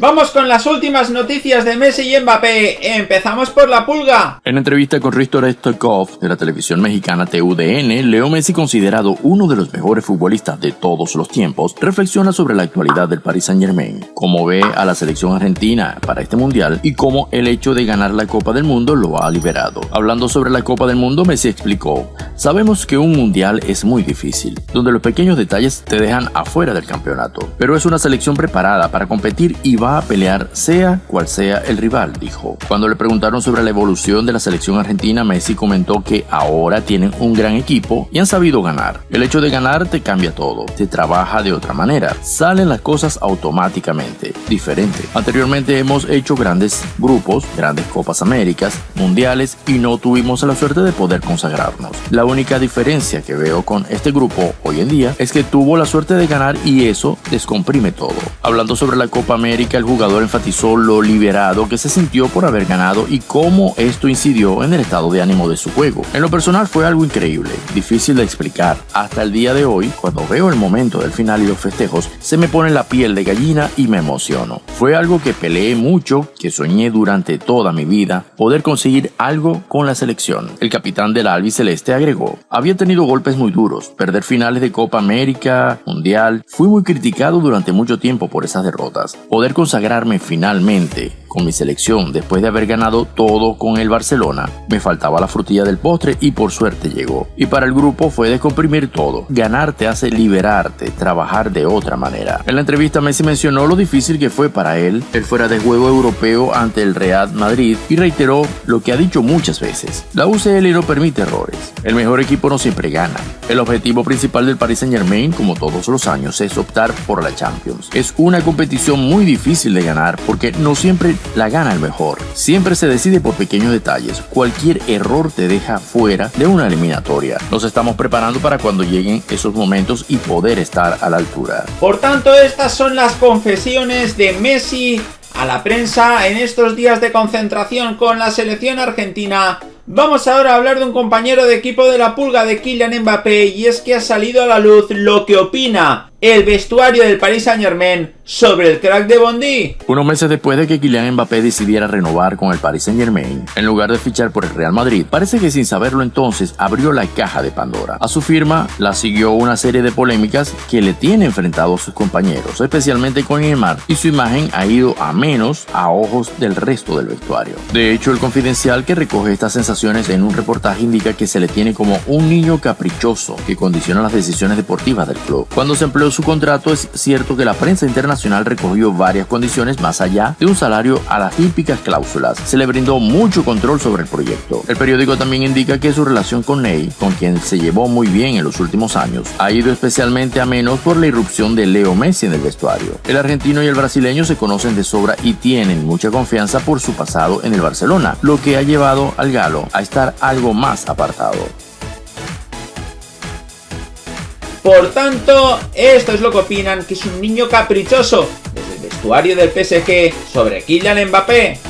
Vamos con las últimas noticias de Messi y Mbappé. Empezamos por la pulga. En entrevista con Risto Stoikov de la televisión mexicana TUDN, Leo Messi, considerado uno de los mejores futbolistas de todos los tiempos, reflexiona sobre la actualidad del Paris Saint Germain, cómo ve a la selección argentina para este mundial y cómo el hecho de ganar la Copa del Mundo lo ha liberado. Hablando sobre la Copa del Mundo, Messi explicó, sabemos que un mundial es muy difícil, donde los pequeños detalles te dejan afuera del campeonato, pero es una selección preparada para competir y va a pelear sea cual sea el rival, dijo. Cuando le preguntaron sobre la evolución de la selección argentina, Messi comentó que ahora tienen un gran equipo y han sabido ganar. El hecho de ganar te cambia todo, te trabaja de otra manera, salen las cosas automáticamente, diferente. Anteriormente hemos hecho grandes grupos, grandes Copas Américas, mundiales y no tuvimos la suerte de poder consagrarnos. La única diferencia que veo con este grupo hoy en día es que tuvo la suerte de ganar y eso descomprime todo. Hablando sobre la Copa América, el jugador enfatizó lo liberado que se sintió por haber ganado y cómo esto incidió en el estado de ánimo de su juego. En lo personal fue algo increíble, difícil de explicar. Hasta el día de hoy, cuando veo el momento del final y los festejos, se me pone la piel de gallina y me emociono. Fue algo que peleé mucho, que soñé durante toda mi vida, poder conseguir algo con la selección. El capitán del albiceleste agregó, había tenido golpes muy duros, perder finales de Copa América, Mundial, fui muy criticado durante mucho tiempo por esas derrotas. Poder consagrarme finalmente con mi selección después de haber ganado todo con el Barcelona, me faltaba la frutilla del postre y por suerte llegó. Y para el grupo fue descomprimir todo. Ganar te hace liberarte, trabajar de otra manera. En la entrevista Messi mencionó lo difícil que fue para él el fuera de juego europeo ante el Real Madrid y reiteró lo que ha dicho muchas veces. La UCL no permite errores. El mejor equipo no siempre gana. El objetivo principal del Paris Saint Germain, como todos los años, es optar por la Champions. Es una competición muy difícil de ganar porque no siempre la gana el mejor. Siempre se decide por pequeños detalles. Cualquier error te deja fuera de una eliminatoria. Nos estamos preparando para cuando lleguen esos momentos y poder estar a la altura. Por tanto, estas son las confesiones de Messi a la prensa en estos días de concentración con la selección argentina. Vamos ahora a hablar de un compañero de equipo de la pulga de Kylian Mbappé y es que ha salido a la luz lo que opina el vestuario del Paris Saint Germain sobre el crack de Bondi. Unos meses después de que Kylian Mbappé decidiera renovar con el Paris Saint Germain, en lugar de fichar por el Real Madrid, parece que sin saberlo entonces abrió la caja de Pandora. A su firma la siguió una serie de polémicas que le tiene enfrentado a sus compañeros, especialmente con Neymar, y su imagen ha ido a menos a ojos del resto del vestuario. De hecho, el confidencial que recoge estas sensaciones en un reportaje indica que se le tiene como un niño caprichoso que condiciona las decisiones deportivas del club. Cuando se empleó su contrato, es cierto que la prensa internacional recogió varias condiciones más allá de un salario a las típicas cláusulas. Se le brindó mucho control sobre el proyecto. El periódico también indica que su relación con Ney, con quien se llevó muy bien en los últimos años, ha ido especialmente a menos por la irrupción de Leo Messi en el vestuario. El argentino y el brasileño se conocen de sobra y tienen mucha confianza por su pasado en el Barcelona, lo que ha llevado al galo a estar algo más apartado. Por tanto, esto es lo que opinan que es un niño caprichoso desde el vestuario del PSG sobre Kylian Mbappé.